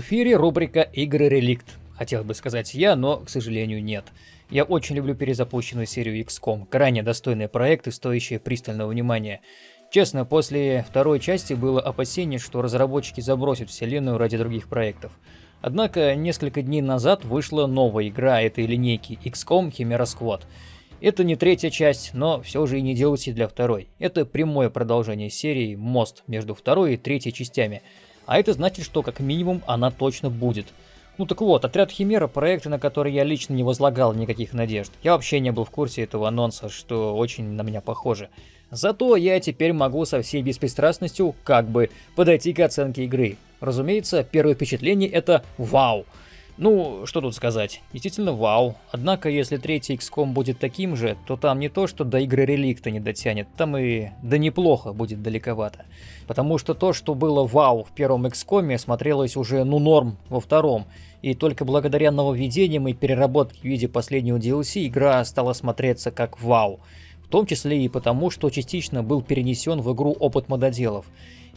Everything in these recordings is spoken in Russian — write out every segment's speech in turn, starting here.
Эфире рубрика «Игры Реликт». Хотел бы сказать я, но, к сожалению, нет. Я очень люблю перезапущенную серию XCOM, крайне достойные проекты, стоящие пристального внимания. Честно, после второй части было опасение, что разработчики забросят вселенную ради других проектов. Однако, несколько дней назад вышла новая игра этой линейки XCOM Chimera Squad. Это не третья часть, но все же и не DLC для второй. Это прямое продолжение серии «Мост» между второй и третьей частями – а это значит, что как минимум она точно будет. Ну так вот, отряд Химера – проекты, на которые я лично не возлагал никаких надежд. Я вообще не был в курсе этого анонса, что очень на меня похоже. Зато я теперь могу со всей беспристрастностью как бы подойти к оценке игры. Разумеется, первое впечатление это «Вау!». Ну, что тут сказать, действительно вау. Однако, если третий XCOM будет таким же, то там не то, что до игры реликта не дотянет, там и да неплохо будет далековато. Потому что то, что было вау в первом XCOM, смотрелось уже ну норм во втором. И только благодаря нововведениям и переработке в виде последнего DLC игра стала смотреться как вау. В том числе и потому, что частично был перенесен в игру опыт мододелов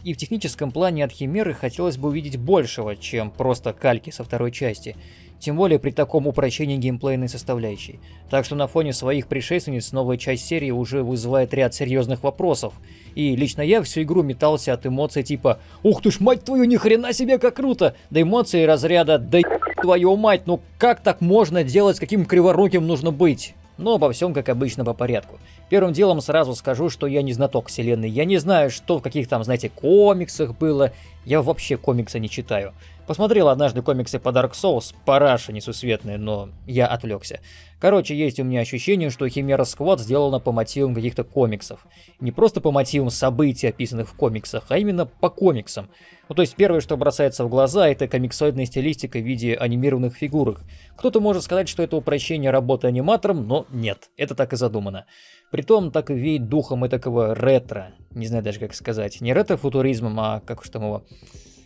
и в техническом плане от Химеры хотелось бы увидеть большего, чем просто кальки со второй части, тем более при таком упрощении геймплейной составляющей. Так что на фоне своих предшественниц новая часть серии уже вызывает ряд серьезных вопросов, и лично я всю игру метался от эмоций типа «Ух ты ж, мать твою, ни хрена себе, как круто!» до эмоций разряда «Да твою мать, ну как так можно делать, каким криворуким нужно быть?» Но обо всем, как обычно, по порядку. Первым делом сразу скажу, что я не знаток вселенной. Я не знаю, что в каких там, знаете, комиксах было. Я вообще комиксы не читаю. Посмотрел однажды комиксы по Dark Souls, параша несусветная, но я отвлекся. Короче, есть у меня ощущение, что Химера Сквад сделана по мотивам каких-то комиксов. Не просто по мотивам событий, описанных в комиксах, а именно по комиксам. Ну то есть первое, что бросается в глаза, это комиксоидная стилистика в виде анимированных фигурок. Кто-то может сказать, что это упрощение работы аниматором, но нет, это так и задумано. Притом так и веет духом этакого ретро, не знаю даже как сказать, не ретро-футуризмом, а как уж там его...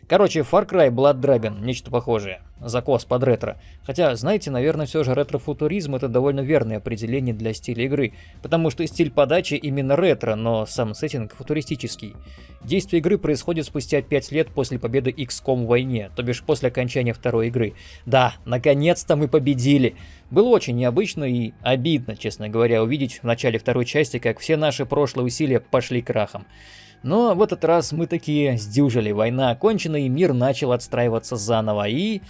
Короче, Far Cry Blood Dragon, нечто похожее. Закос под ретро. Хотя, знаете, наверное, все же ретро-футуризм это довольно верное определение для стиля игры, потому что стиль подачи именно ретро, но сам сеттинг футуристический. Действие игры происходит спустя 5 лет после победы XCOM в войне, то бишь после окончания второй игры. Да, наконец-то мы победили! Было очень необычно и обидно, честно говоря, увидеть в начале второй части, как все наши прошлые усилия пошли крахом. Но в этот раз мы такие сдюжили, война окончена и мир начал отстраиваться заново, и...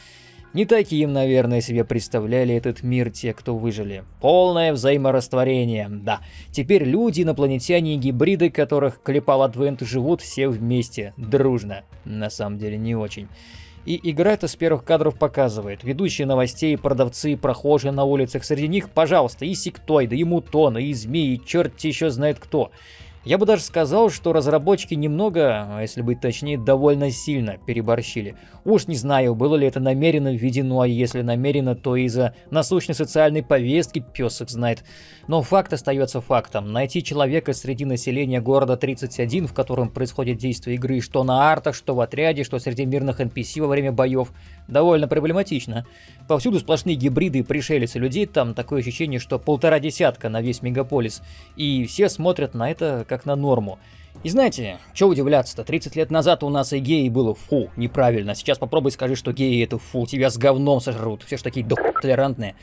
Не таким, наверное, себе представляли этот мир те, кто выжили. Полное взаиморастворение, да. Теперь люди, инопланетяне и гибриды, которых клепал Адвент, живут все вместе, дружно. На самом деле не очень. И игра это с первых кадров показывает. Ведущие новостей, продавцы, прохожие на улицах, среди них, пожалуйста, и сектоиды, и мутоны, и змеи, и черт еще знает кто. Я бы даже сказал, что разработчики немного, а если быть точнее, довольно сильно переборщили. Уж не знаю, было ли это намеренно введено, а если намеренно, то из-за насущной социальной повестки пес их знает. Но факт остается фактом. Найти человека среди населения города 31, в котором происходит действие игры, что на артах, что в отряде, что среди мирных NPC во время боев, довольно проблематично. Повсюду сплошные гибриды и пришельцы людей, там такое ощущение, что полтора десятка на весь мегаполис. И все смотрят на это как на норму. И знаете, что удивляться-то, 30 лет назад у нас и геи было фу, неправильно. Сейчас попробуй скажи, что геи это фу, тебя с говном сожрут, все ж такие толерантные.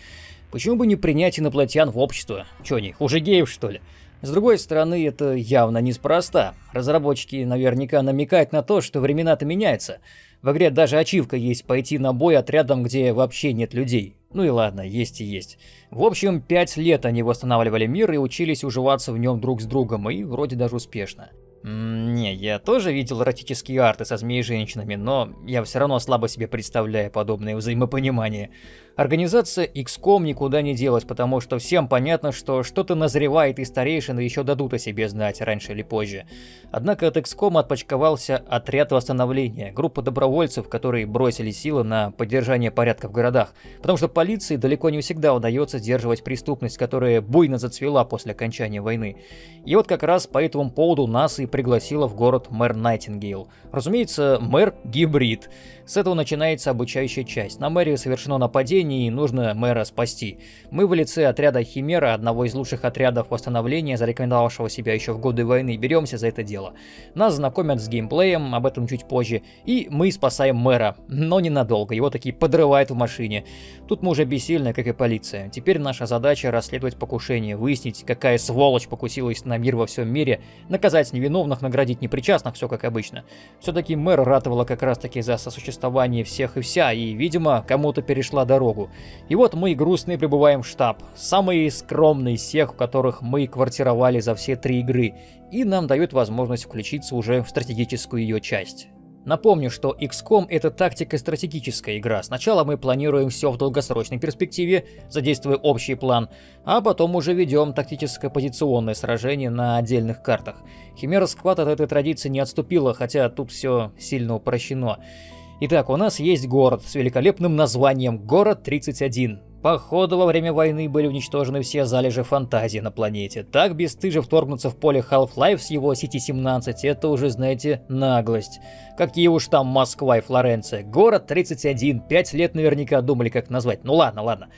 Почему бы не принять инопланетян в общество? Че они, хуже геев что ли? С другой стороны, это явно неспроста. Разработчики наверняка намекают на то, что времена-то меняются. В игре даже ачивка есть пойти на бой отрядом, где вообще нет людей. Ну и ладно, есть и есть. В общем, пять лет они восстанавливали мир и учились уживаться в нем друг с другом, и вроде даже успешно. Не, я тоже видел эротические арты со змеи-женщинами, но я все равно слабо себе представляю подобное взаимопонимание. Организация XCOM никуда не делась, потому что всем понятно, что что-то назревает и старейшины еще дадут о себе знать раньше или позже. Однако от XCOM отпочковался отряд восстановления, группа добровольцев, которые бросили силы на поддержание порядка в городах, потому что полиции далеко не всегда удается сдерживать преступность, которая буйно зацвела после окончания войны. И вот как раз по этому поводу нас и пригласила в город мэр Найтингейл. Разумеется, мэр гибрид. С этого начинается обучающая часть. На мэре совершено нападение и нужно мэра спасти. Мы в лице отряда Химера, одного из лучших отрядов восстановления, зарекомендовавшего себя еще в годы войны, беремся за это дело. Нас знакомят с геймплеем, об этом чуть позже, и мы спасаем мэра, но ненадолго, его такие подрывают в машине. Тут мы уже бессильны, как и полиция. Теперь наша задача расследовать покушение, выяснить, какая сволочь покусилась на мир во всем мире, наказать невиновных, наградить непричастных, все как обычно. Все-таки мэр ратовала как раз таки за сосуществование существовании всех и вся, и, видимо, кому-то перешла дорогу. И вот мы, грустные, прибываем в штаб. Самый скромный из всех, в которых мы квартировали за все три игры. И нам дают возможность включиться уже в стратегическую ее часть. Напомню, что XCOM это тактико-стратегическая игра. Сначала мы планируем все в долгосрочной перспективе, задействуя общий план, а потом уже ведем тактическое-позиционное сражение на отдельных картах. Химера Сквад от этой традиции не отступила, хотя тут все сильно упрощено. Итак, у нас есть город с великолепным названием Город 31. Походу, во время войны были уничтожены все залежи фантазии на планете. Так бесстыже вторгнуться в поле Half-Life с его City-17, это уже, знаете, наглость. Какие уж там Москва и Флоренция. Город 31, пять лет наверняка думали, как назвать. Ну ладно, ладно.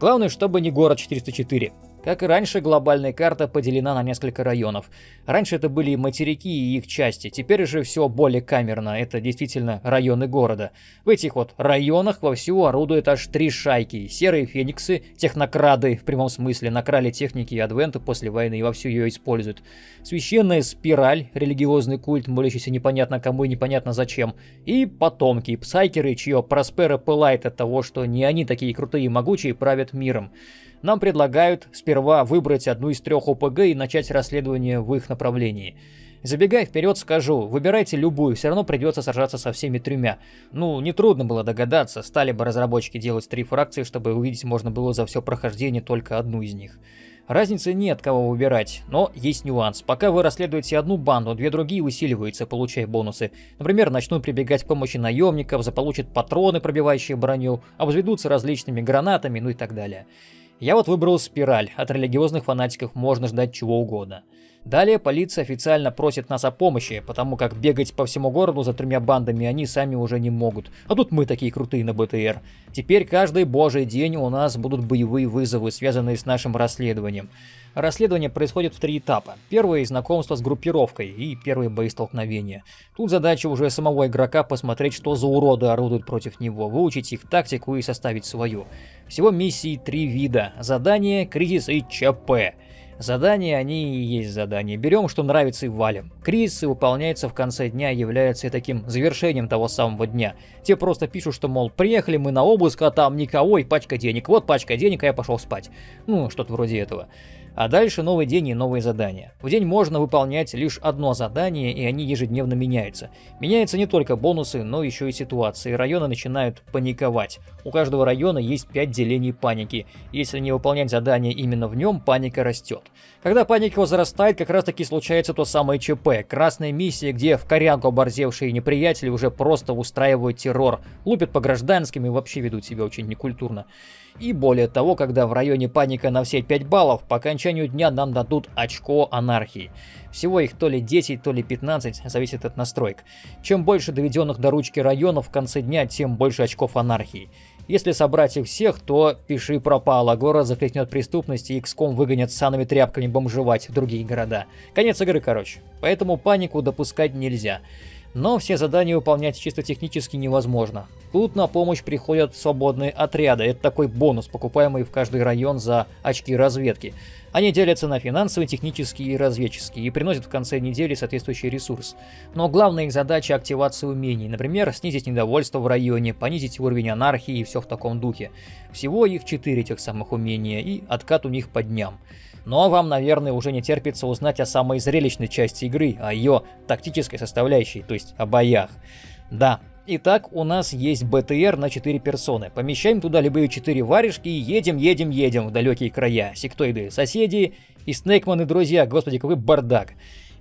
Главное, чтобы не город 404. Как и раньше, глобальная карта поделена на несколько районов. Раньше это были материки и их части, теперь же все более камерно, это действительно районы города. В этих вот районах вовсю орудуют аж три шайки. Серые фениксы, технокрады, в прямом смысле, накрали техники и адвенты после войны и вовсю ее используют. Священная спираль, религиозный культ, молящийся непонятно кому и непонятно зачем. И потомки, псайкеры, чье проспера пылает от того, что не они такие крутые и могучие правят миром нам предлагают сперва выбрать одну из трех ОПГ и начать расследование в их направлении. Забегая вперед, скажу, выбирайте любую, все равно придется сражаться со всеми тремя. Ну, нетрудно было догадаться, стали бы разработчики делать три фракции, чтобы увидеть можно было за все прохождение только одну из них. Разницы нет, кого выбирать, но есть нюанс. Пока вы расследуете одну банду, две другие усиливаются, получая бонусы. Например, начнут прибегать к помощи наемников, заполучат патроны, пробивающие броню, обзаведутся различными гранатами, ну и так далее. Я вот выбрал спираль, от религиозных фанатиков можно ждать чего угодно. Далее полиция официально просит нас о помощи, потому как бегать по всему городу за тремя бандами они сами уже не могут. А тут мы такие крутые на БТР. Теперь каждый божий день у нас будут боевые вызовы, связанные с нашим расследованием. Расследование происходит в три этапа. Первый – знакомство с группировкой и первые боестолкновения. Тут задача уже самого игрока посмотреть, что за уроды орудуют против него, выучить их тактику и составить свою. Всего миссий три вида – задание, кризис и ЧП. Задания, они и есть задания. Берем, что нравится и валим. Кризисы выполняются в конце дня и являются таким завершением того самого дня. Те просто пишут, что, мол, приехали мы на обыск, а там никого и пачка денег. Вот пачка денег, а я пошел спать. Ну, что-то вроде этого. А дальше новый день и новые задания. В день можно выполнять лишь одно задание, и они ежедневно меняются. Меняются не только бонусы, но еще и ситуации. Районы начинают паниковать. У каждого района есть 5 делений паники. Если не выполнять задание именно в нем, паника растет. Когда паника возрастает, как раз таки случается то самое ЧП. Красная миссия, где в корянку оборзевшие неприятели уже просто устраивают террор, лупят по гражданским и вообще ведут себя очень некультурно. И более того, когда в районе паника на все 5 баллов, по окончанию дня нам дадут очко анархии. Всего их то ли 10, то ли 15, зависит от настроек. Чем больше доведенных до ручки районов в конце дня, тем больше очков анархии. Если собрать их всех, то пиши пропало, город закликнет преступность и XCOM выгонят санными тряпками бомжевать в другие города. Конец игры, короче. Поэтому панику допускать нельзя. Но все задания выполнять чисто технически невозможно. Тут на помощь приходят свободные отряды. Это такой бонус, покупаемый в каждый район за очки разведки. Они делятся на финансовые, технические и разведческие и приносят в конце недели соответствующий ресурс. Но главная их задача – активация умений. Например, снизить недовольство в районе, понизить уровень анархии и все в таком духе. Всего их четыре тех самых умения, и откат у них по дням. Но вам, наверное, уже не терпится узнать о самой зрелищной части игры, о ее тактической составляющей, то есть о боях. Да, Итак, у нас есть БТР на 4 персоны. Помещаем туда любые 4 варежки и едем, едем, едем в далекие края. Сектоиды соседи и Снейкманы друзья. Господи, какой бардак.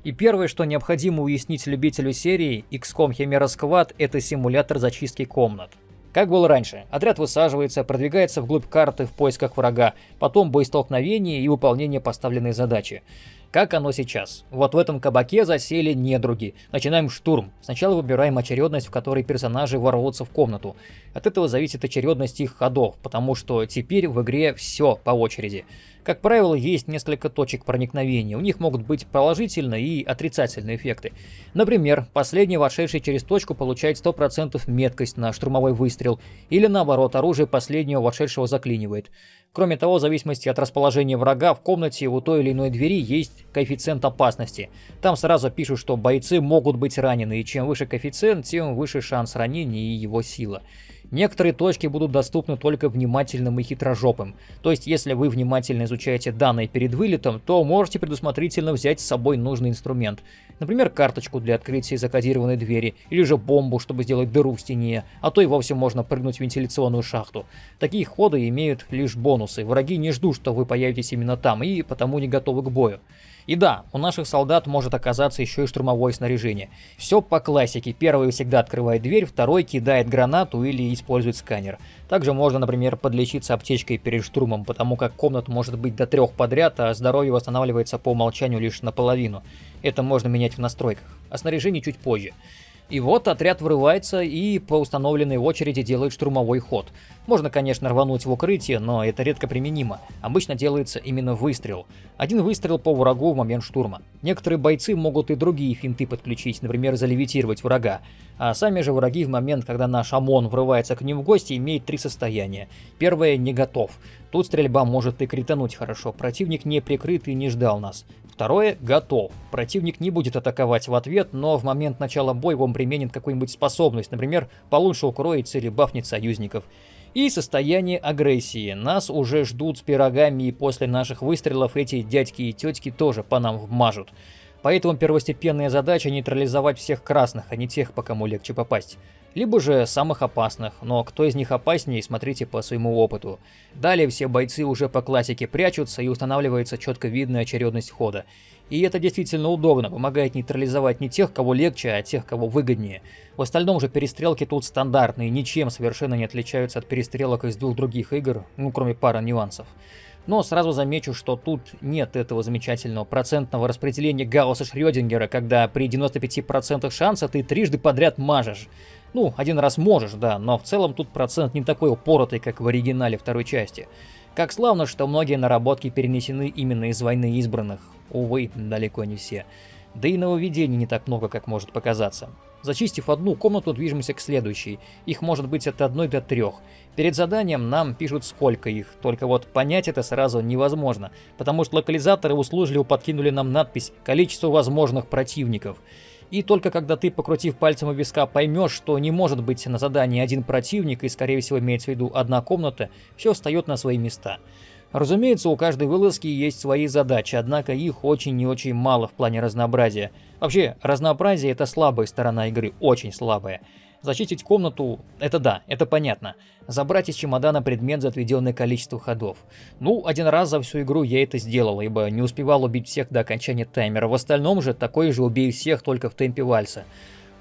И первое, что необходимо уяснить любителю серии XCOM Chimera Squad, это симулятор зачистки комнат. Как было раньше, отряд высаживается, продвигается вглубь карты в поисках врага, потом боестолкновение и выполнение поставленной задачи. как оно сейчас. Вот в этом кабаке засели недруги. Начинаем штурм. Сначала выбираем очередность, в которой персонажи ворвутся в комнату. От этого зависит очередность их ходов, потому что теперь в игре все по очереди. Как правило, есть несколько точек проникновения. У них могут быть положительные и отрицательные эффекты. Например, последний вошедший через точку получает 100% меткость на штурмовой выстрел, или наоборот, оружие последнего вошедшего заклинивает. Кроме того, в зависимости от расположения врага в комнате у той или иной двери есть коэффициент опасности. Там сразу пишут, что бойцы могут быть ранены, и чем выше коэффициент, тем выше шанс ранения и его сила. Некоторые точки будут доступны только внимательным и хитрожопым. То есть, если вы внимательно изучаете данные перед вылетом, то можете предусмотрительно взять с собой нужный инструмент. Например, карточку для открытия закодированной двери, или же бомбу, чтобы сделать дыру в стене, а то и вовсе можно прыгнуть в вентиляционную шахту. Такие ходы имеют лишь бонусы. Враги не ждут, что вы появитесь именно там, и потому не готовы к бою. И да, у наших солдат может оказаться еще и штурмовое снаряжение. Все по классике. Первый всегда открывает дверь, второй кидает гранату или использует сканер. Также можно, например, подлечиться аптечкой перед штурмом, потому как комнат может быть до трех подряд, а здоровье восстанавливается по умолчанию лишь наполовину. Это можно менять в настройках. О снаряжении чуть позже. И вот отряд врывается и по установленной очереди делает штурмовой ход. Можно, конечно, рвануть в укрытие, но это редко применимо. Обычно делается именно выстрел. Один выстрел по врагу в момент штурма. Некоторые бойцы могут и другие финты подключить, например, залевитировать врага. А сами же враги в момент, когда наш ОМОН врывается к ним в гости, имеют три состояния. Первое – не готов. Тут стрельба может и критануть хорошо, противник не прикрыт и не ждал нас. Второе – готов. Противник не будет атаковать в ответ, но в момент начала боя он применит какую-нибудь способность, например, получше укроется или бафнет союзников. И состояние агрессии. Нас уже ждут с пирогами, и после наших выстрелов эти дядьки и тетки тоже по нам вмажут. Поэтому первостепенная задача нейтрализовать всех красных, а не тех, по кому легче попасть либо же самых опасных, но кто из них опаснее, смотрите по своему опыту. Далее все бойцы уже по классике прячутся и устанавливается четко видная очередность хода. И это действительно удобно, помогает нейтрализовать не тех, кого легче, а тех, кого выгоднее. В остальном же перестрелки тут стандартные, ничем совершенно не отличаются от перестрелок из двух других игр, ну кроме пары нюансов. Но сразу замечу, что тут нет этого замечательного процентного распределения Гаусса-Шрёдингера, когда при 95% шанса ты трижды подряд мажешь. Ну, один раз можешь, да, но в целом тут процент не такой упоротый, как в оригинале второй части. Как славно, что многие наработки перенесены именно из «Войны избранных». Увы, далеко не все. Да и нововведений не так много, как может показаться. Зачистив одну комнату, движемся к следующей. Их может быть от одной до трех. Перед заданием нам пишут сколько их, только вот понять это сразу невозможно, потому что локализаторы услужливо подкинули нам надпись «Количество возможных противников». И только когда ты, покрутив пальцем у виска, поймешь, что не может быть на задании один противник и, скорее всего, имеется в виду одна комната, все встает на свои места. Разумеется, у каждой вылазки есть свои задачи, однако их очень и очень мало в плане разнообразия. Вообще, разнообразие это слабая сторона игры, очень слабая. Зачистить комнату – это да, это понятно. Забрать из чемодана предмет за отведенное количество ходов. Ну, один раз за всю игру я это сделал, ибо не успевал убить всех до окончания таймера. В остальном же такой же убей всех только в темпе вальса.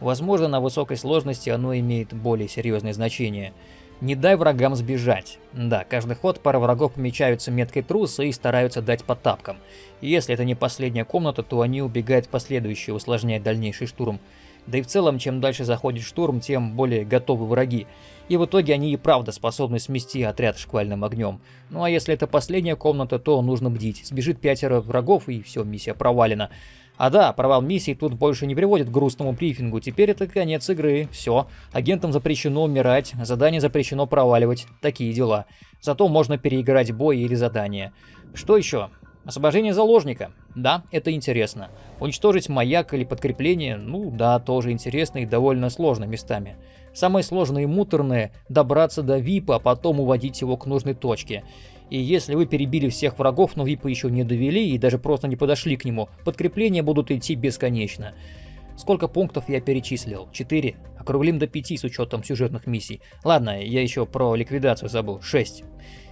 Возможно, на высокой сложности оно имеет более серьезное значение. Не дай врагам сбежать. Да, каждый ход пара врагов помечаются меткой труса и стараются дать по тапкам. Если это не последняя комната, то они убегают в последующие, усложняя дальнейший штурм. Да и в целом, чем дальше заходит штурм, тем более готовы враги. И в итоге они и правда способны смести отряд шквальным огнем. Ну а если это последняя комната, то нужно бдить. Сбежит пятеро врагов и все, миссия провалена. А да, провал миссии тут больше не приводит к грустному брифингу. Теперь это конец игры. Все. Агентам запрещено умирать, задание запрещено проваливать. Такие дела. Зато можно переиграть бой или задание. Что еще? Освобождение заложника. Да, это интересно. Уничтожить маяк или подкрепление, ну да, тоже интересно и довольно сложно местами. Самое сложное и муторное – добраться до ВИПа, а потом уводить его к нужной точке. И если вы перебили всех врагов, но ВИПа еще не довели и даже просто не подошли к нему, подкрепления будут идти бесконечно. Сколько пунктов я перечислил? 4. Округлим до 5 с учетом сюжетных миссий. Ладно, я еще про ликвидацию забыл. 6.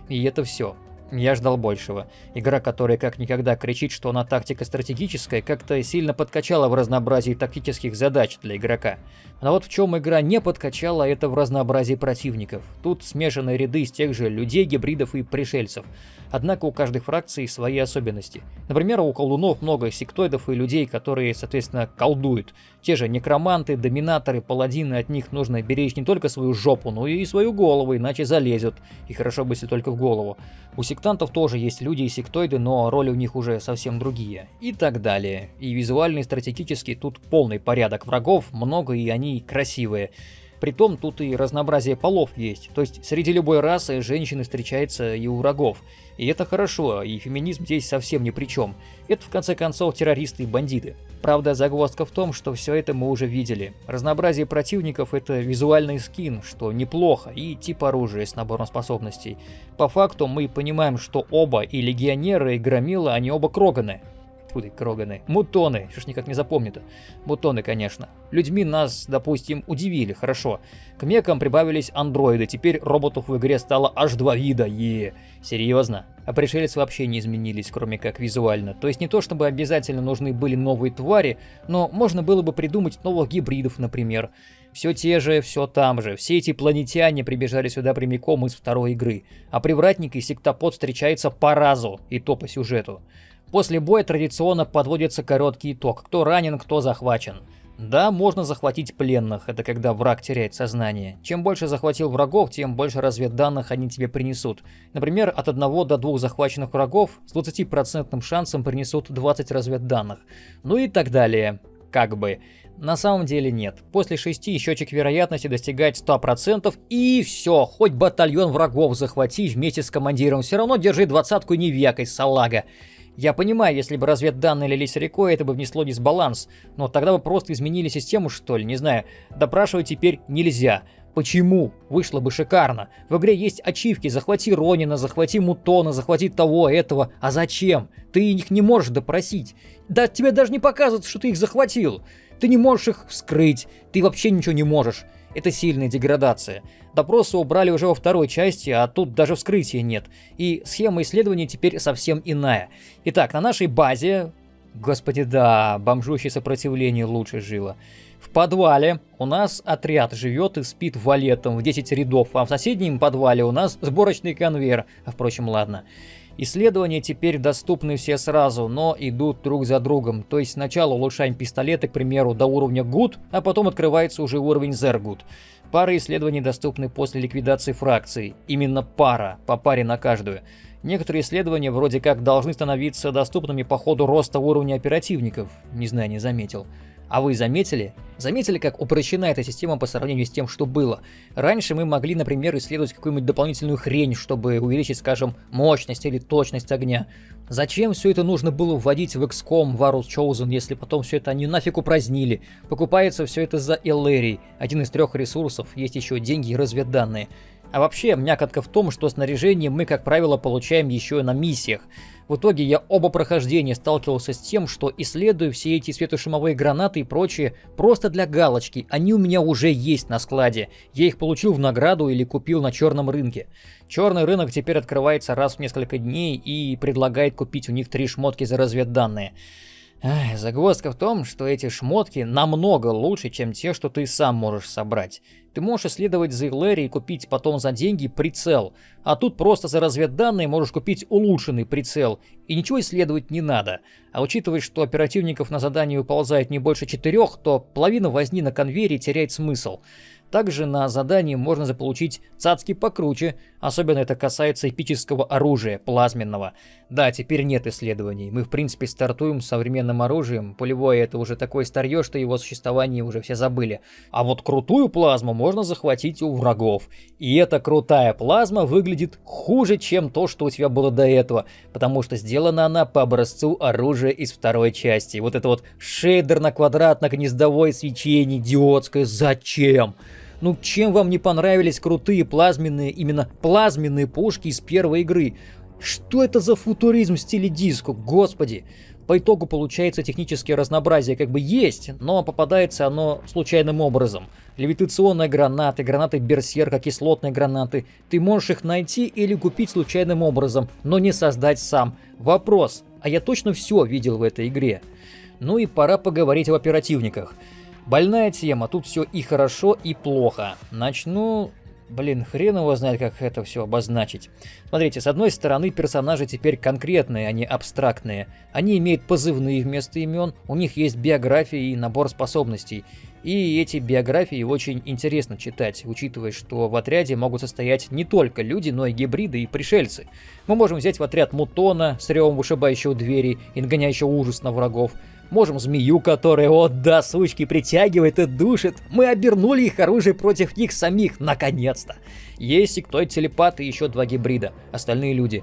И это все. Я ждал большего. Игра, которая как никогда кричит, что она тактика стратегическая, как-то сильно подкачала в разнообразии тактических задач для игрока. Но вот в чем игра не подкачала, это в разнообразии противников. Тут смешанные ряды из тех же людей, гибридов и пришельцев. Однако у каждой фракции свои особенности. Например, у колдунов много сектоидов и людей, которые, соответственно, колдуют. Те же некроманты, доминаторы, паладины, от них нужно беречь не только свою жопу, но и свою голову, иначе залезут. И хорошо бы, если только в голову. У сектантов тоже есть люди и сектоиды, но роли у них уже совсем другие. И так далее. И визуально и стратегически тут полный порядок врагов, много и они красивые. Притом тут и разнообразие полов есть, то есть среди любой расы женщины встречается и у врагов. И это хорошо, и феминизм здесь совсем ни при чем. Это в конце концов террористы и бандиты. Правда, загвоздка в том, что все это мы уже видели. Разнообразие противников это визуальный скин, что неплохо, и тип оружия с набором способностей. По факту мы понимаем, что оба, и легионеры, и громила, они оба кроганы. Фу кроганы. Мутоны. Что ж никак не запомню-то. Мутоны, конечно. Людьми нас, допустим, удивили, хорошо. К мекам прибавились андроиды. Теперь роботов в игре стало аж два вида. Е, серьезно? А пришельцы вообще не изменились, кроме как визуально. То есть не то, чтобы обязательно нужны были новые твари, но можно было бы придумать новых гибридов, например. Все те же, все там же. Все эти планетяне прибежали сюда прямиком из второй игры. А привратник и сектопод встречаются по разу, и то по сюжету. После боя традиционно подводится короткий итог, кто ранен, кто захвачен. Да, можно захватить пленных, это когда враг теряет сознание. Чем больше захватил врагов, тем больше разведданных они тебе принесут. Например, от 1 до 2 захваченных врагов с 20% шансом принесут 20 разведданных. Ну и так далее. Как бы. На самом деле нет. После 6 счетчик вероятности достигает 100% и все, хоть батальон врагов захвати вместе с командиром, все равно держи двадцатку не векай, салага. Я понимаю, если бы разведданные лились рекой, это бы внесло дисбаланс, но тогда бы просто изменили систему, что ли, не знаю. Допрашивать теперь нельзя. Почему? Вышло бы шикарно. В игре есть ачивки, захвати Ронина, захвати Мутона, захвати того, этого. А зачем? Ты их не можешь допросить. Да тебе даже не показывают, что ты их захватил. Ты не можешь их вскрыть, ты вообще ничего не можешь. Это сильная деградация. Допросы убрали уже во второй части, а тут даже вскрытия нет. И схема исследования теперь совсем иная. Итак, на нашей базе... Господи, да, бомжущее сопротивление лучше жило. В подвале у нас отряд живет и спит валетом в 10 рядов, а в соседнем подвале у нас сборочный конвейер. А впрочем, ладно. Исследования теперь доступны все сразу, но идут друг за другом. То есть сначала улучшаем пистолеты, к примеру, до уровня Good, а потом открывается уже уровень Zergood. Пары исследований доступны после ликвидации фракций. Именно пара, по паре на каждую. Некоторые исследования вроде как должны становиться доступными по ходу роста уровня оперативников. Не знаю, не заметил. А вы заметили? Заметили, как упрощена эта система по сравнению с тем, что было? Раньше мы могли, например, исследовать какую-нибудь дополнительную хрень, чтобы увеличить, скажем, мощность или точность огня. Зачем все это нужно было вводить в XCOM Varus Chosen, если потом все это они нафиг упразднили? Покупается все это за Эллерий, один из трех ресурсов, есть еще деньги и разведданные. А вообще, мякотка в том, что снаряжение мы, как правило, получаем еще и на миссиях. В итоге я оба прохождения сталкивался с тем, что исследую все эти светошумовые гранаты и прочее просто для галочки. Они у меня уже есть на складе. Я их получил в награду или купил на черном рынке. Черный рынок теперь открывается раз в несколько дней и предлагает купить у них три шмотки за разведданные. Эх, загвоздка в том, что эти шмотки намного лучше, чем те, что ты сам можешь собрать. Ты можешь исследовать за Лэри и купить потом за деньги прицел, а тут просто за разведданные можешь купить улучшенный прицел, и ничего исследовать не надо. А учитывая, что оперативников на задание выползает не больше четырех, то половина возни на конвейере теряет смысл. Также на задании можно заполучить цацки покруче, особенно это касается эпического оружия, плазменного. Да, теперь нет исследований, мы в принципе стартуем с современным оружием, пулевое это уже такое старье, что его существование уже все забыли. А вот крутую плазму можно захватить у врагов. И эта крутая плазма выглядит хуже, чем то, что у тебя было до этого, потому что сделана она по образцу оружия из второй части. Вот это вот шейдер на квадратно-гнездовое свечение идиотское, зачем? Ну чем вам не понравились крутые плазменные, именно плазменные пушки из первой игры? Что это за футуризм в стиле диско, господи? по итогу получается техническое разнообразие как бы есть, но попадается оно случайным образом. Левитационные гранаты, гранаты берсерка, кислотные гранаты. Ты можешь их найти или купить случайным образом, но не создать сам. Вопрос, а я точно все видел в этой игре? Ну и пора поговорить об оперативниках. Больная тема, тут все и хорошо, и плохо. Начну Блин, хрен его знает, как это все обозначить. Смотрите, с одной стороны, персонажи теперь конкретные, а не абстрактные. Они имеют позывные вместо имен, у них есть биография и набор способностей. И эти биографии очень интересно читать, учитывая, что в отряде могут состоять не только люди, но и гибриды и пришельцы. Мы можем взять в отряд Мутона с ревом вышибающего двери и нагоняющего ужас на врагов, Можем змею, которая, о да, сучки, притягивает и душит. Мы обернули их оружие против них самих, наконец-то. Есть кто телепат и еще два гибрида, остальные люди.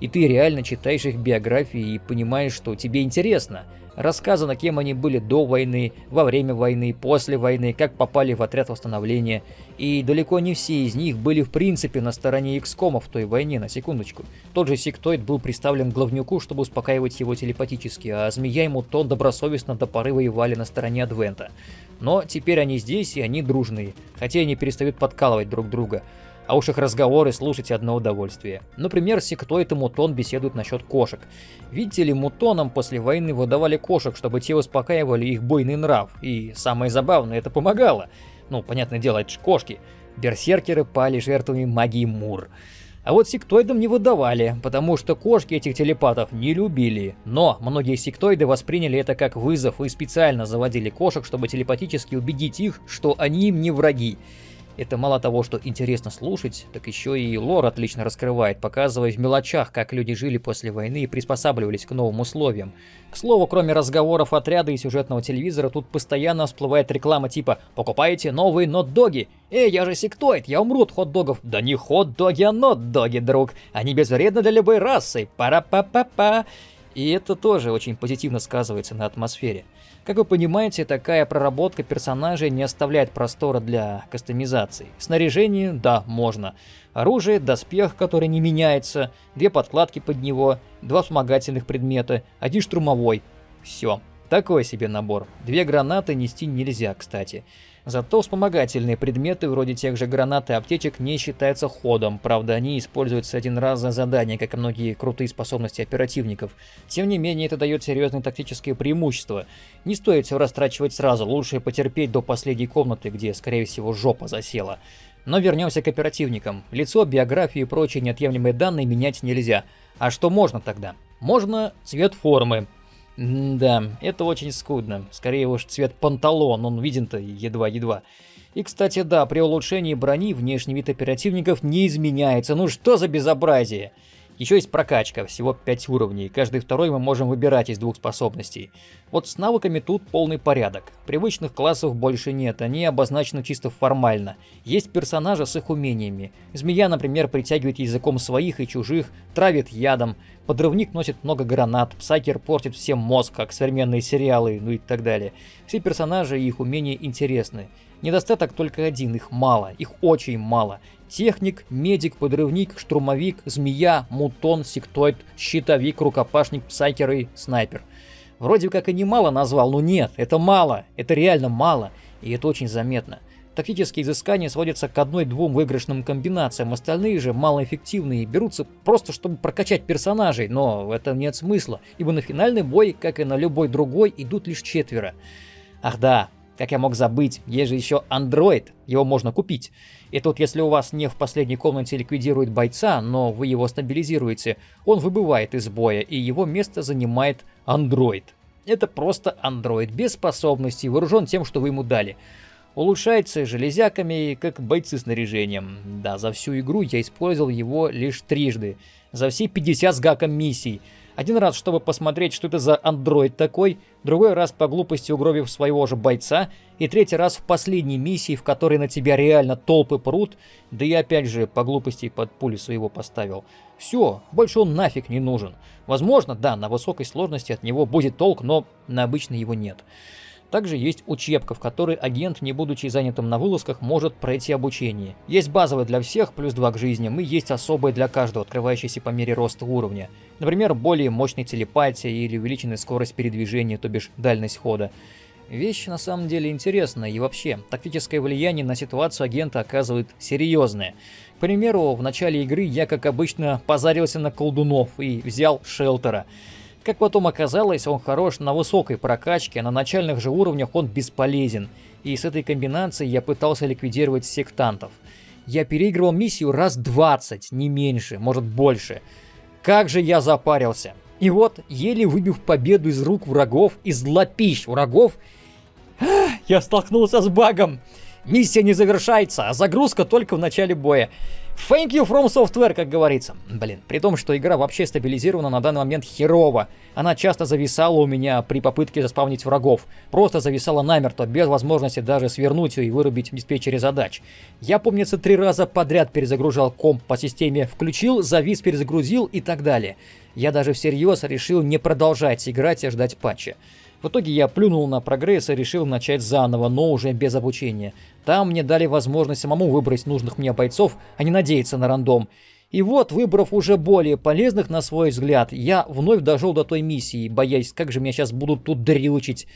И ты реально читаешь их биографии и понимаешь, что тебе интересно. Рассказано, кем они были до войны, во время войны, после войны, как попали в отряд восстановления. И далеко не все из них были в принципе на стороне XCOM в той войне, на секундочку. Тот же Сектоид был представлен главнюку, чтобы успокаивать его телепатически, а Змея и Мутон добросовестно до поры воевали на стороне Адвента. Но теперь они здесь, и они дружные, хотя они перестают подкалывать друг друга. А уж их разговоры слушать одно удовольствие. Например, Сектоид и Мутон беседуют насчет кошек. Видите ли, Мутонам после войны выдавали кошек, чтобы те успокаивали их буйный нрав. И самое забавное, это помогало. Ну, понятное дело, это ж кошки. Берсеркеры пали жертвами магии Мур. А вот сектоидам не выдавали, потому что кошки этих телепатов не любили. Но многие сектоиды восприняли это как вызов и специально заводили кошек, чтобы телепатически убедить их, что они им не враги. Это мало того, что интересно слушать, так еще и лор отлично раскрывает, показывая в мелочах, как люди жили после войны и приспосабливались к новым условиям. К слову, кроме разговоров отряда и сюжетного телевизора, тут постоянно всплывает реклама типа «Покупайте новые нот-доги!» «Эй, я же сектоид, я умру от хот-догов!» «Да не хот-доги, а нот-доги, друг! Они безвредны для любой расы! Пара-па-па-па!» И это тоже очень позитивно сказывается на атмосфере. Как вы понимаете, такая проработка персонажей не оставляет простора для кастомизации. Снаряжение, да, можно. Оружие, доспех, который не меняется, две подкладки под него, два вспомогательных предмета, один штурмовой. Все. Такой себе набор. Две гранаты нести нельзя, кстати. Зато вспомогательные предметы, вроде тех же гранат и аптечек, не считаются ходом. Правда, они используются один раз за задание, как и многие крутые способности оперативников. Тем не менее, это дает серьезные тактические преимущества. Не стоит все растрачивать сразу, лучше потерпеть до последней комнаты, где, скорее всего, жопа засела. Но вернемся к оперативникам. Лицо, биографию и прочие неотъемлемые данные менять нельзя. А что можно тогда? Можно цвет формы. Да, это очень скудно. Скорее уж цвет панталон, он виден-то едва-едва. И, кстати, да, при улучшении брони внешний вид оперативников не изменяется. Ну что за безобразие? Еще есть прокачка, всего 5 уровней, каждый второй мы можем выбирать из двух способностей. Вот с навыками тут полный порядок. Привычных классов больше нет, они обозначены чисто формально. Есть персонажи с их умениями. Змея, например, притягивает языком своих и чужих, травит ядом, подрывник носит много гранат, псайкер портит всем мозг, как современные сериалы, ну и так далее. Все персонажи и их умения интересны. Недостаток только один, их мало, их очень мало. Техник, медик, подрывник, штурмовик, змея, мутон, сектоид, щитовик, рукопашник, псайкер и снайпер. Вроде как и немало назвал, но нет, это мало, это реально мало, и это очень заметно. Тактические изыскания сводятся к одной-двум выигрышным комбинациям, остальные же малоэффективные берутся просто чтобы прокачать персонажей, но в этом нет смысла, ибо на финальный бой, как и на любой другой, идут лишь четверо. Ах да, как я мог забыть, есть же еще Android, его можно купить. И тут, если у вас не в последней комнате ликвидирует бойца, но вы его стабилизируете, он выбывает из боя, и его место занимает Android. Это просто Android, без способностей, вооружен тем, что вы ему дали. Улучшается железяками, как бойцы снаряжением. Да, за всю игру я использовал его лишь трижды. За все 50 с гаком миссий. Один раз, чтобы посмотреть, что это за андроид такой, другой раз по глупости угробив своего же бойца, и третий раз в последней миссии, в которой на тебя реально толпы прут, да и опять же по глупости под пулю своего поставил. Все, больше он нафиг не нужен. Возможно, да, на высокой сложности от него будет толк, но на обычной его нет. Также есть учебка, в которой агент, не будучи занятым на вылазках, может пройти обучение. Есть базовый для всех, плюс 2 к жизням, и есть особый для каждого, открывающийся по мере роста уровня. Например, более мощной телепатия или увеличенная скорость передвижения, то бишь дальность хода. Вещь на самом деле интересная, и вообще, тактическое влияние на ситуацию агента оказывает серьезное. К примеру, в начале игры я, как обычно, позарился на колдунов и взял шелтера. Как потом оказалось, он хорош на высокой прокачке, а на начальных же уровнях он бесполезен. И с этой комбинацией я пытался ликвидировать сектантов. Я переигрывал миссию раз 20, не меньше, может больше. Как же я запарился. И вот, еле выбив победу из рук врагов, из лапищ врагов, я столкнулся с багом. Миссия не завершается, а загрузка только в начале боя. Thank you from software, как говорится. Блин, при том, что игра вообще стабилизирована на данный момент херово. Она часто зависала у меня при попытке заспавнить врагов. Просто зависала намертво, без возможности даже свернуть ее и вырубить в диспетчере задач. Я, помнится, три раза подряд перезагружал комп по системе «включил», «завис», «перезагрузил» и так далее. Я даже всерьез решил не продолжать играть и ждать патча. В итоге я плюнул на прогресс и решил начать заново, но уже без обучения. Там мне дали возможность самому выбрать нужных мне бойцов, а не надеяться на рандом. И вот, выбрав уже более полезных на свой взгляд, я вновь дошел до той миссии, боясь, как же меня сейчас будут тут дрючить.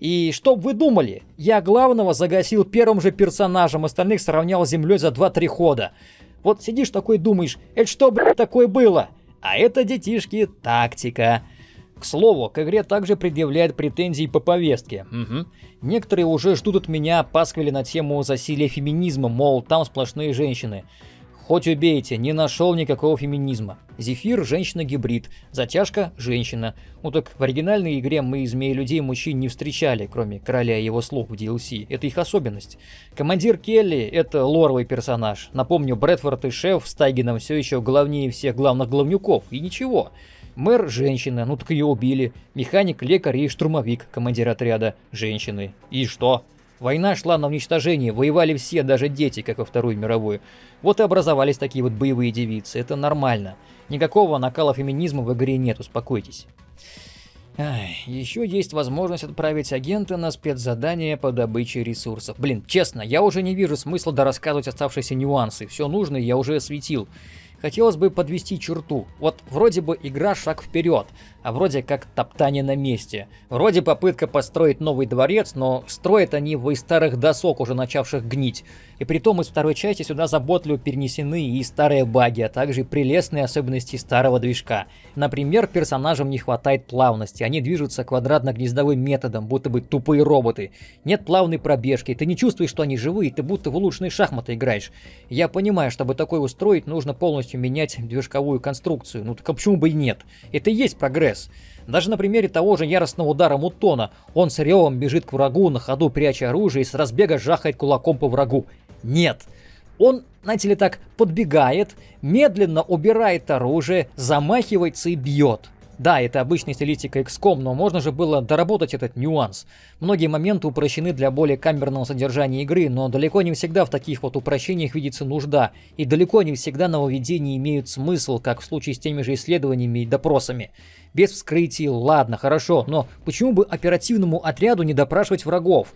И что вы думали? Я главного загасил первым же персонажем, остальных сравнял с землей за 2-3 хода. Вот сидишь такой думаешь, это что, блядь, такое было? А это, детишки, тактика. К слову, к игре также предъявляют претензии по повестке. Угу. Некоторые уже ждут от меня пасквили на тему засилия феминизма, мол, там сплошные женщины. Хоть убейте, не нашел никакого феминизма. Зефир – женщина-гибрид, затяжка – женщина. Ну так в оригинальной игре мы змеи людей мужчин не встречали, кроме короля и его слуг в DLC. Это их особенность. Командир Келли – это лоровый персонаж. Напомню, Брэдфорд и шеф с Тайгином все еще главнее всех главных главнюков. И ничего. Мэр – женщина, ну так ее убили. Механик, лекарь и штурмовик, командир отряда – женщины. И что? Война шла на уничтожение, воевали все, даже дети, как во Вторую мировую. Вот и образовались такие вот боевые девицы, это нормально. Никакого накала феминизма в игре нет, успокойтесь. Ай, еще есть возможность отправить агента на спецзадание по добыче ресурсов. Блин, честно, я уже не вижу смысла дорассказывать оставшиеся нюансы. Все нужное я уже осветил хотелось бы подвести черту. Вот вроде бы игра шаг вперед, а вроде как топтание на месте. Вроде попытка построить новый дворец, но строят они его из старых досок, уже начавших гнить. И при том из второй части сюда заботливо перенесены и старые баги, а также прелестные особенности старого движка. Например, персонажам не хватает плавности, они движутся квадратно-гнездовым методом, будто бы тупые роботы. Нет плавной пробежки, ты не чувствуешь, что они живые, ты будто в улучшенные шахматы играешь. Я понимаю, чтобы такое устроить, нужно полностью менять движковую конструкцию, ну так а почему бы и нет? Это и есть прогресс. Даже на примере того же яростного удара Мутона. Он с ревом бежит к врагу, на ходу пряча оружие и с разбега жахает кулаком по врагу. Нет. Он, знаете ли так, подбегает, медленно убирает оружие, замахивается и бьет. Да, это обычная стилистика XCOM, но можно же было доработать этот нюанс. Многие моменты упрощены для более камерного содержания игры, но далеко не всегда в таких вот упрощениях видится нужда, и далеко не всегда нововведения имеют смысл, как в случае с теми же исследованиями и допросами. Без вскрытий, ладно, хорошо, но почему бы оперативному отряду не допрашивать врагов?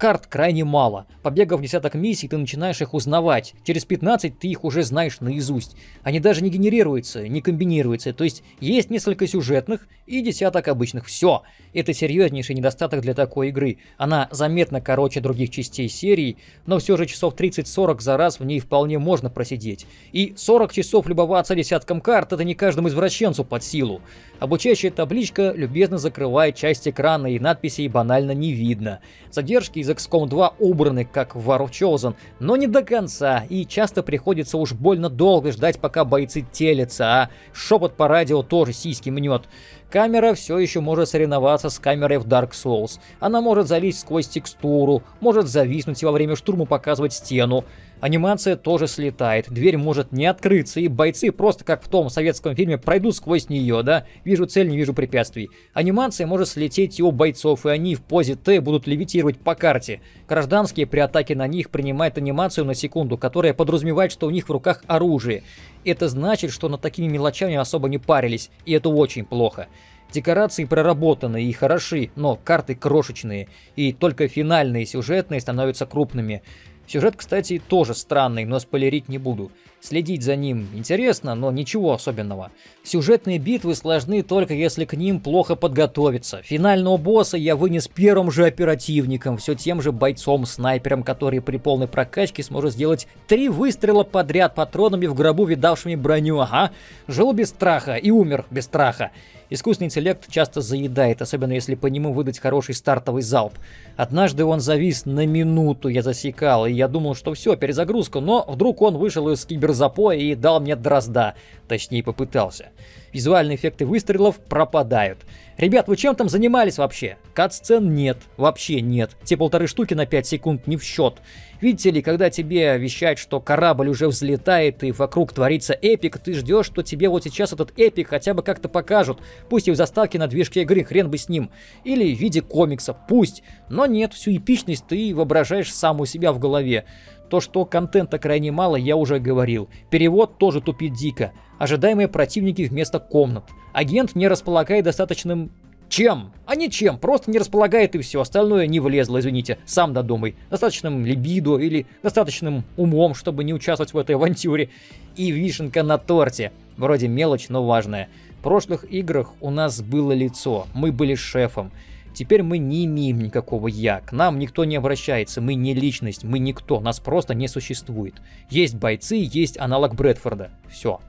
Карт крайне мало. Побегав десяток миссий, ты начинаешь их узнавать. Через 15 ты их уже знаешь наизусть. Они даже не генерируются, не комбинируются. То есть есть несколько сюжетных и десяток обычных. Все. Это серьезнейший недостаток для такой игры. Она заметно короче других частей серии, но все же часов 30-40 за раз в ней вполне можно просидеть. И 40 часов любоваться десятком карт это не каждому извращенцу под силу. Обучающая табличка любезно закрывает часть экрана и надписей банально не видно. Задержки из XCOM 2 убраны, как в War of Chosen, но не до конца, и часто приходится уж больно долго ждать, пока бойцы телятся, а шепот по радио тоже сиськи мнет. Камера все еще может соревноваться с камерой в Dark Souls. Она может залезть сквозь текстуру, может зависнуть и во время штурма показывать стену. Анимация тоже слетает, дверь может не открыться, и бойцы просто как в том советском фильме пройдут сквозь нее, да? Вижу цель, не вижу препятствий. Анимация может слететь и у бойцов, и они в позе Т будут левитировать по карте. Гражданские при атаке на них принимают анимацию на секунду, которая подразумевает, что у них в руках оружие. Это значит, что над такими мелочами особо не парились, и это очень плохо. Декорации проработаны и хороши, но карты крошечные, и только финальные сюжетные становятся крупными. Сюжет, кстати, тоже странный, но спойлерить не буду. Следить за ним интересно, но ничего особенного. Сюжетные битвы сложны только если к ним плохо подготовиться. Финального босса я вынес первым же оперативником, все тем же бойцом-снайпером, который при полной прокачке сможет сделать три выстрела подряд патронами в гробу, видавшими броню. Ага, жил без страха и умер без страха. Искусственный интеллект часто заедает, особенно если по нему выдать хороший стартовый залп. Однажды он завис на минуту, я засекал, и я думал, что все, перезагрузка, но вдруг он вышел из киберзапоя и дал мне дрозда. Точнее, попытался. Визуальные эффекты выстрелов пропадают. Ребят, вы чем там занимались вообще? Кат-сцен нет, вообще нет. Те полторы штуки на 5 секунд не в счет. Видите ли, когда тебе вещают, что корабль уже взлетает и вокруг творится эпик, ты ждешь, что тебе вот сейчас этот эпик хотя бы как-то покажут. Пусть и в заставке на движке игры, хрен бы с ним. Или в виде комикса, пусть. Но нет, всю эпичность ты воображаешь сам у себя в голове. То, что контента крайне мало, я уже говорил. Перевод тоже тупит дико. Ожидаемые противники вместо комнат. Агент не располагает достаточным чем? А ничем, просто не располагает и все, остальное не влезло, извините, сам додумай. Достаточным либидо или достаточным умом, чтобы не участвовать в этой авантюре. И вишенка на торте. Вроде мелочь, но важная. В прошлых играх у нас было лицо, мы были шефом. Теперь мы не имеем никакого «я», к нам никто не обращается, мы не личность, мы никто, нас просто не существует. Есть бойцы, есть аналог Брэдфорда. Все.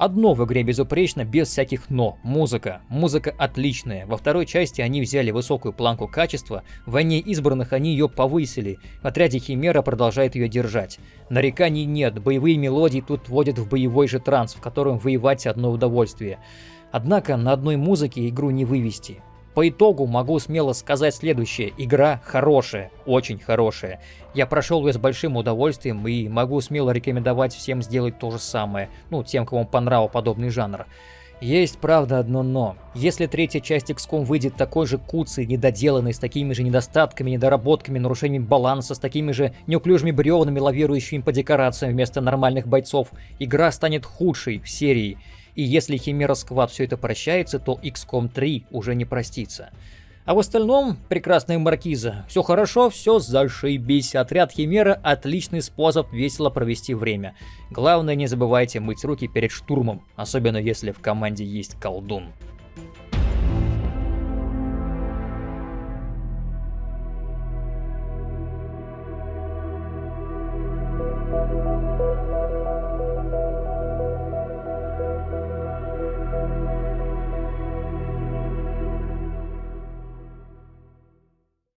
Одно в игре безупречно, без всяких «но». Музыка. Музыка отличная. Во второй части они взяли высокую планку качества, в «Войне избранных» они ее повысили. В отряде Химера продолжает ее держать. Нареканий нет, боевые мелодии тут вводят в боевой же транс, в котором воевать одно удовольствие. Однако на одной музыке игру не вывести. По итогу могу смело сказать следующее. Игра хорошая, очень хорошая. Я прошел ее с большим удовольствием и могу смело рекомендовать всем сделать то же самое. Ну, тем, кому понравил подобный жанр. Есть, правда, одно но. Если третья часть XCOM выйдет такой же куцей, недоделанной, с такими же недостатками, недоработками, нарушением баланса, с такими же неуклюжими бревнами, лавирующими по декорациям вместо нормальных бойцов, игра станет худшей в серии. И если Химера Сквад все это прощается, то XCOM 3 уже не простится. А в остальном, прекрасная маркиза, все хорошо, все зашибись. Отряд Химера – отличный способ весело провести время. Главное, не забывайте мыть руки перед штурмом, особенно если в команде есть колдун.